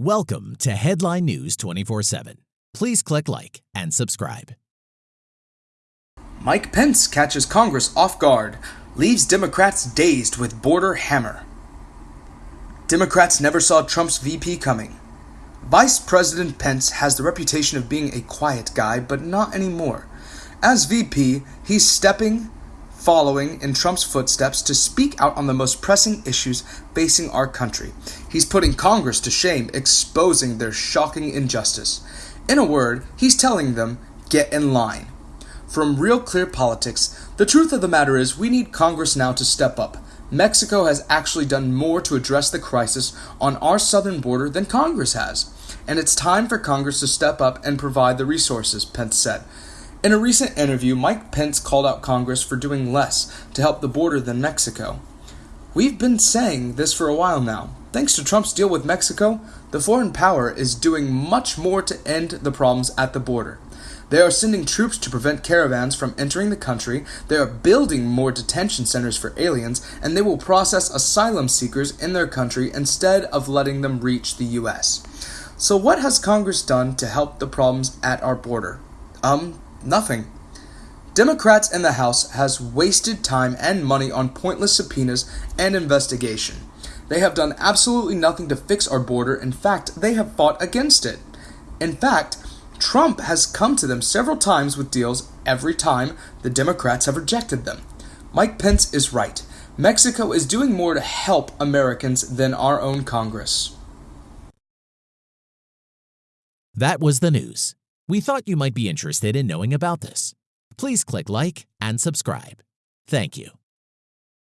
Welcome to Headline News 24 7. Please click like and subscribe. Mike Pence catches Congress off guard, leaves Democrats dazed with border hammer. Democrats never saw Trump's VP coming. Vice President Pence has the reputation of being a quiet guy, but not anymore. As VP, he's stepping following in Trump's footsteps to speak out on the most pressing issues facing our country. He's putting Congress to shame, exposing their shocking injustice. In a word, he's telling them, get in line. From Real Clear Politics, the truth of the matter is we need Congress now to step up. Mexico has actually done more to address the crisis on our southern border than Congress has. And it's time for Congress to step up and provide the resources, Pence said. In a recent interview, Mike Pence called out Congress for doing less to help the border than Mexico. We've been saying this for a while now. Thanks to Trump's deal with Mexico, the foreign power is doing much more to end the problems at the border. They are sending troops to prevent caravans from entering the country, they are building more detention centers for aliens, and they will process asylum seekers in their country instead of letting them reach the US. So, what has Congress done to help the problems at our border? Um, Nothing. Democrats in the House has wasted time and money on pointless subpoenas and investigation. They have done absolutely nothing to fix our border. In fact, they have fought against it. In fact, Trump has come to them several times with deals every time the Democrats have rejected them. Mike Pence is right. Mexico is doing more to help Americans than our own Congress. That was the news. We thought you might be interested in knowing about this. Please click like and subscribe. Thank you.